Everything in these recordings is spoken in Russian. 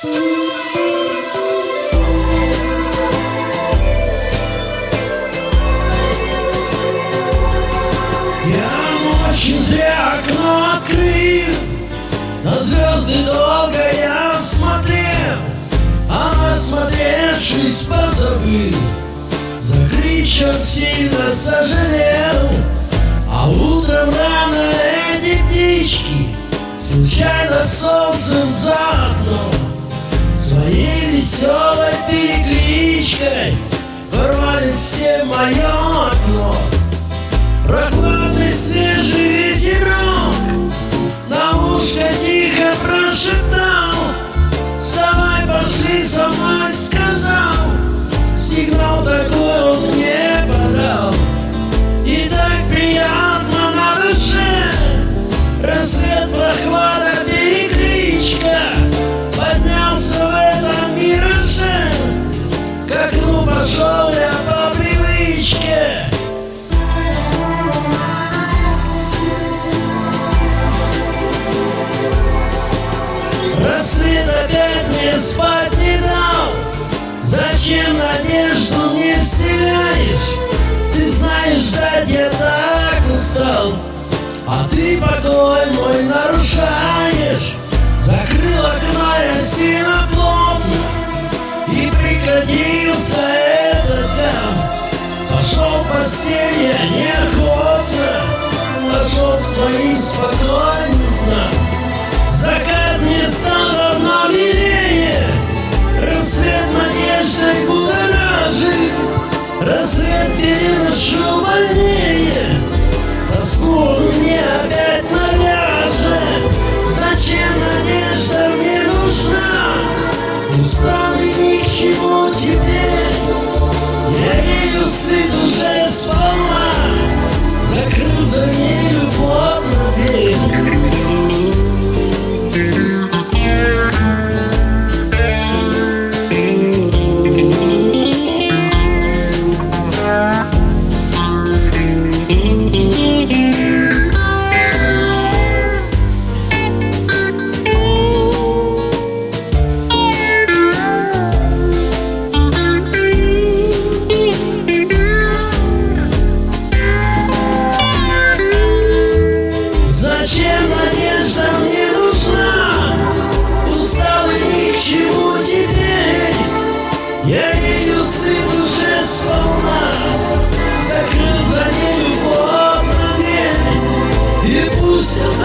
Я очень зря окно открыл, на звезды долго я смотрел, а осмотревшись, позабыл, закричал сильно сожалел, а утром рано эти птички случайно солнцем за окном Своей веселой перекличкой Ворвались все мое окно. Прохладный свежий ветерок На ушко тихо прошептал. Вставай, пошли со мной, Зачем надежду не вселяешь? Ты знаешь, ждать я так устал. А ты покой мой нарушаешь. Закрыл окна я сильно переношу больнее Тоску он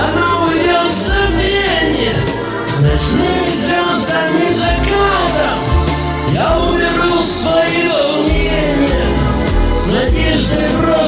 она уйдет в забвение С ночными звездами закатом. Я уберу свои волнения С надеждой рот